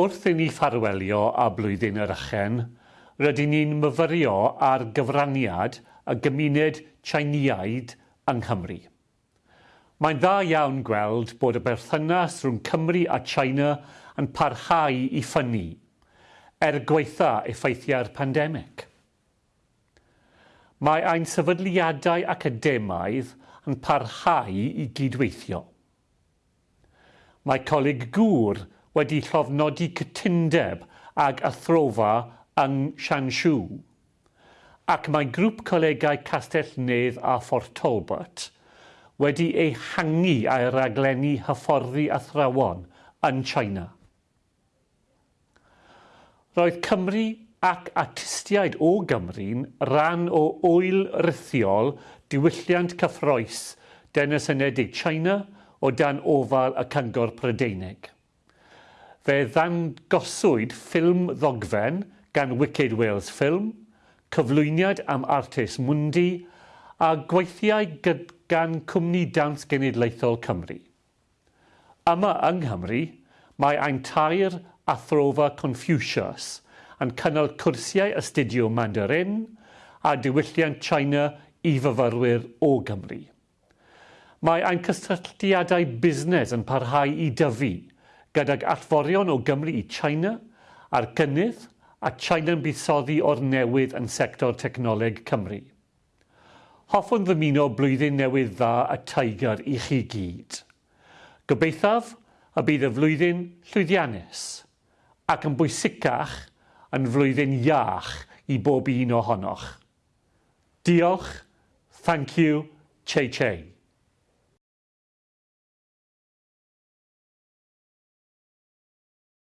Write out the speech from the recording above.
Wrth i ni ffarwelio a blwyddyn yr ychen, rydyn ni'n myfyrio ar gyfraniad y gymuned Tsieineaid yng Nghymru. Mae'n dda iawn gweld bod y berthynas rhwng Cymru a China yn parhau i ffynnu, er gweitha effeithiau'r pandemig. Mae ein sefydliadau academaidd yn parhau i gydweithio. Mae coleg gŵr wedi llofnodi cytundeb ag athrofa yng Siansiw. Ac mae grŵp colegau Castell Nedd a Fort Talbot wedi ei hangu a'i raglenni hyfforddi athrawon yn China. Roedd Cymru ac artistiaid o Gymru'n ran o wyl rithiol diwylliant cyffroes Denas Unedig China o dan ofal y Cyngor Prydeinig. Fe ddangoswyd ffilm ddogfen gan Wicked Wales Film, cyflwyniad am artis Mundi a gweithiau gan Cwmni Dawns Genedlaethol Cymru. Yma yng Nghymru, mae ein tair athrofa Confucius yn cynnal cwrsiau astudio Mandarin a diwylliant China i fyfyrwyr o Gymru. Mae ein cysylltiadau busnes yn parhau i dyfu gydag allforion o Gymru i China a'r gynnydd a China'n buddsoddi o'r newydd yn sector technoleg Cymru. Hoffwn ddymuno blwyddyn newydd dda a Tiger i chi gyd. Gobeithaf y bydd y flwyddyn llwyddiannus ac yn bwysicach yn flwyddyn iach i bob un ohonoch. Diolch, thank you, Che Che.